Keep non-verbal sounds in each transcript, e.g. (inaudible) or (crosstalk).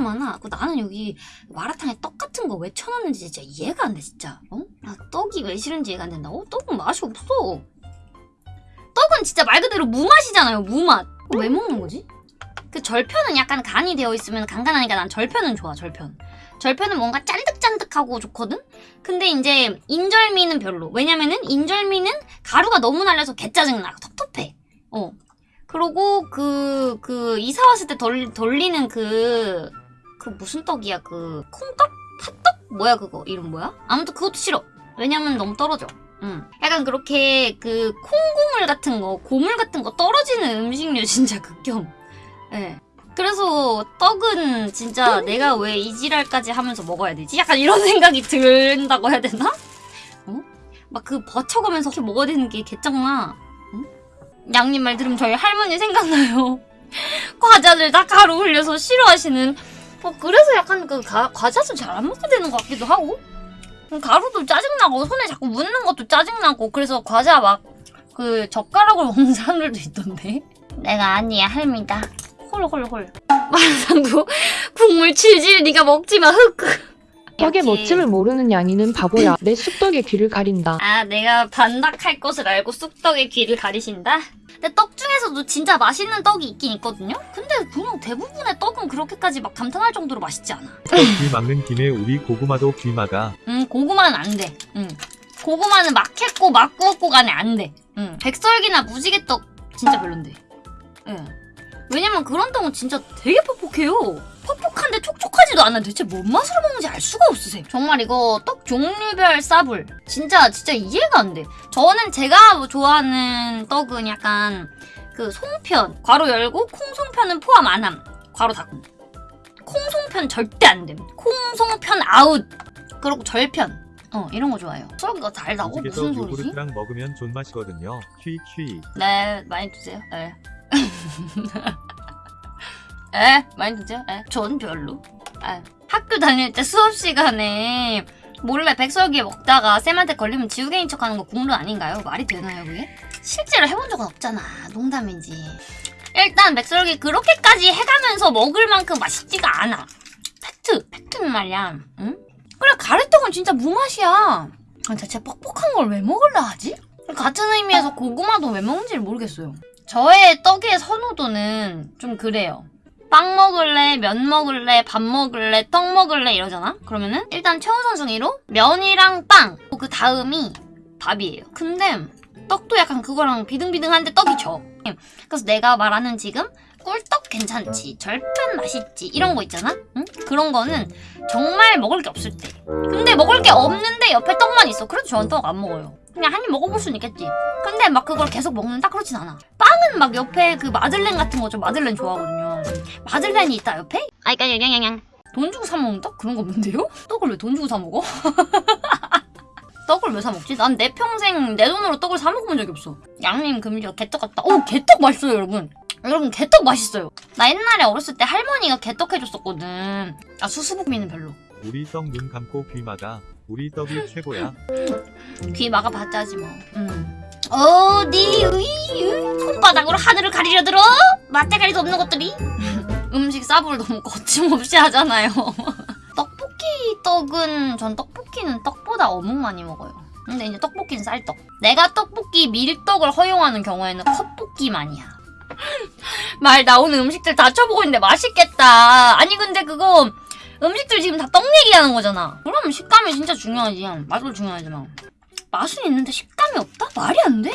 많아. 그 나는 여기 마라탕에 떡 같은 거 왜 쳐놨는지 진짜 이해가 안 돼, 진짜. 어? 나 떡이 왜 싫은지 이해가 안 된다고? 떡은 맛이 없어. 떡은 진짜 말 그대로 무맛이잖아요, 무맛. 왜 먹는 거지? 그 절편은 약간 간이 되어 있으면 간간하니까 난 절편은 좋아, 절편. 절편은 뭔가 짠득짠득하고 좋거든? 근데 이제 인절미는 별로. 왜냐면은 인절미는 가루가 너무 날려서 개짜증나. 텁텁해. 어. 그리고 그, 그, 이사 왔을 때 돌, 돌리는 그, 그 무슨 떡이야? 그, 콩떡? 팥떡? 뭐야 그거? 이름 뭐야? 아무튼 그것도 싫어. 왜냐면 너무 떨어져. 응. 약간 그렇게 그 콩고물 같은 거, 고물 같은 거 떨어지는 음식류 진짜 극혐. 예. 그래서 떡은 진짜 내가 왜 이 지랄까지 하면서 먹어야 되지? 약간 이런 생각이 든다고 해야 되나? 어? 막 그 버쳐가면서 이렇게 먹어야 되는 게 개짱나. 응? 양님 말 들으면 저희 할머니 생각나요. (laughs) 과자를 다 가루 흘려서 싫어하시는. 어, 그래서 약간 그 가, 과자도 잘안 먹게 되는 것 같기도 하고. 음, 가루도 짜증나고 손에 자꾸 묻는 것도 짜증나고 그래서 과자 막 그 젓가락으로 (laughs) 먹는 사람들도 있던데. 내가 아니야 할미다. 홀홀홀. 마라탕도 (laughs) 국물 질질 네가 먹지마 흑. 떡의. 멋짐을 모르는 양이는 바보야. 내 쑥떡의 귀를 가린다. 아, 내가 반박할 것을 알고 쑥떡의 귀를 가리신다? 근데 떡 중에서도 진짜 맛있는 떡이 있긴 있거든요? 근데 그냥 대부분의 떡은 그렇게까지 막 감탄할 정도로 맛있지 않아. 귀 막는 김에 우리 고구마도 귀 막아. 음, 고구마는 안 돼. 음. 고구마는 막 했고 막 구웠고 간에 안 돼. 음. 백설기나 무지개떡 진짜 별론데. 예. 왜냐면 그런 떡은 진짜 되게 퍽퍽해요. 퍽퍽한데 촉촉하지도 않아. 대체 뭔 맛으로 먹는지 알 수가 없으세요. 정말 이거 떡 종류별 싸불. 진짜 진짜 이해가 안 돼. 저는 제가 뭐 좋아하는 떡은 약간 그 송편 괄호 열고 콩송편은 포함 안 함. 괄호 닫고. 콩송편 절대 안 됨. 콩송편 아웃. 그리고 절편. 어 이런 거 좋아해요. 수학이가 달다고? 무슨 소리지? 요구르트랑 먹으면 존맛이거든요. 휘휘. 네, 많이 드세요. 네. (laughs) 에, 많이 드세요. 에, 전 별로. 에. 학교 다닐 때 수업 시간에 몰래 백설기 먹다가 쌤한테 걸리면 지우개인 척하는 거 국룰 아닌가요? 말이 되나요, 그게? 실제로 해본 적은 없잖아. 농담이지. 일단 백설기 그렇게까지 해가면서 먹을 만큼 맛있지가 않아. 팩트, 팩트는 말이야. 응? 그래 가래떡은 진짜 무맛이야. 아, 대체 뻑뻑한 걸 왜 먹을라 하지? 같은 의미에서 고구마도 왜 먹는지를 모르겠어요. 저의 떡의 선호도는 좀 그래요. 빵 먹을래, 면 먹을래, 밥 먹을래, 떡 먹을래 이러잖아? 그러면은 일단 최우선순위로 면이랑 빵, 그 다음이 밥이에요. 근데 떡도 약간 그거랑 비등비등한데 떡이 져. 그래서 내가 말하는 지금 꿀떡 괜찮지, 절편 맛있지 이런 거 있잖아? 응? 그런 거는 정말 먹을 게 없을 때. 근데 먹을 게 없는데 옆에 떡만 있어. 그래도 저는 떡 안 먹어요. 그냥 한 입 먹어볼 수는 있겠지. 근데 막 그걸 계속 먹는다? 그렇진 않아. 빵은 막 옆에 그 마들렌 같은 거저 마들렌 좋아하거든요. 마들렌이 있다 옆에? 아, 그니까 양양양. 돈 주고 사 먹는 떡? 그런 거 없는데요? 떡을 왜 돈 주고 사 먹어? (laughs) 떡을 왜 사 먹지? 난 내 평생 내 돈으로 떡을 사 먹어본 적이 없어. 양님 금리가 개떡 같다. 오, 개떡 맛있어요, 여러분. 여러분, 개떡 맛있어요. 나 옛날에 어렸을 때 할머니가 개떡 해줬었거든. 아, 수수부미는 별로. 우리 떡 눈 감고 귀 막아. 우리 떡이 최고야. 귀 막아봤자지 뭐. 음. 어디 으이, 손바닥으로 하늘을 가리려 들어? 맛대가리도 없는 것들이? (laughs) 음식 싸불 너무 거침없이 하잖아요. (laughs) 떡볶이 떡은 전 떡볶이는 떡보다 어묵 많이 먹어요. 근데 이제 떡볶이는 쌀떡. 내가 떡볶이 밀떡을 허용하는 경우에는 컵볶이만이야. (laughs) 말 나오는 음식들 다 쳐보고 있는데 맛있겠다. 아니 근데 그거 음식들 지금 다 떡 얘기하는 거잖아. 그럼 식감이 진짜 중요하지. 맛도 중요하지만. 맛은 있는데 식감이 없다? 말이 안 돼.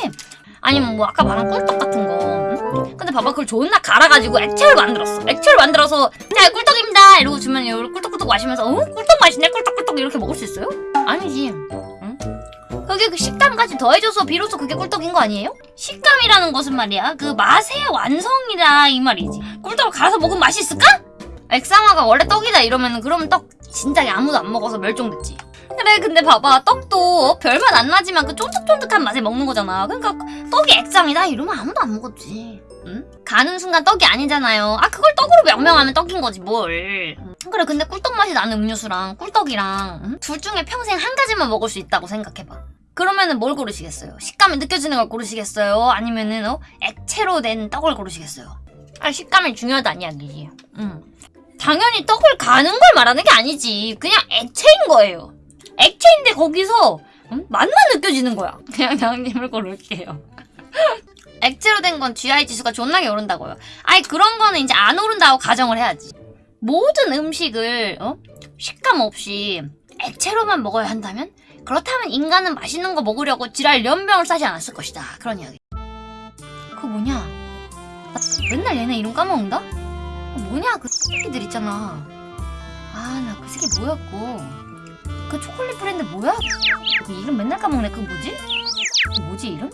아니면 뭐 아까 말한 꿀떡 같은 거. 응? 근데 봐봐 그걸 존나 갈아가지고 액체를 만들었어. 액체를 만들어서 자 꿀떡입니다 이러고 주면 이걸 꿀떡꿀떡 마시면서 어? 꿀떡 맛있네 꿀떡꿀떡 이렇게 먹을 수 있어요? 아니지. 응? 그게 그 식감까지 더해줘서 비로소 그게 꿀떡인 거 아니에요? 식감이라는 것은 말이야 그 맛의 완성이다 이 말이지. 꿀떡을 갈아서 먹으면 맛이 있을까? 액상화가 원래 떡이다 이러면은 그러면 떡 진작에 아무도 안 먹어서 멸종됐지. 그래 근데 봐봐 떡도 별맛 안 나지만 그 쫀득쫀득한 맛에 먹는 거잖아. 그러니까 떡이 액상이다 이러면 아무도 안 먹었지. 응? 가는 순간 떡이 아니잖아요. 아 그걸 떡으로 명명하면 떡인 거지 뭘. 응. 그래 근데 꿀떡 맛이 나는 음료수랑 꿀떡이랑 응? 둘 중에 평생 한 가지만 먹을 수 있다고 생각해봐. 그러면은 뭘 고르시겠어요? 식감이 느껴지는 걸 고르시겠어요? 아니면은 어? 액체로 된 떡을 고르시겠어요? 아 식감이 중요하다는 이야기지. 응. 당연히 떡을 가는 걸 말하는 게 아니지. 그냥 액체인 거예요. 액체인데 거기서 음? 맛만 느껴지는 거야. (laughs) 그냥 양님을 고를게요. (laughs) 액체로 된 건 GI 지수가 존나게 오른다고요. 아니 그런 거는 이제 안 오른다고 가정을 해야지. 모든 음식을 어? 식감 없이 액체로만 먹어야 한다면 그렇다면 인간은 맛있는 거 먹으려고 지랄 연병을 싸지 않았을 것이다. 그런 이야기. 그거 뭐냐? 나 맨날 얘네 이름 까먹는다? 그 뭐냐 그 새끼들 있잖아. 아 나 그 새끼 뭐였고 그 초콜릿 브랜드 뭐야? 그 이름 맨날 까먹네. 그 뭐지? 그 뭐지 이름?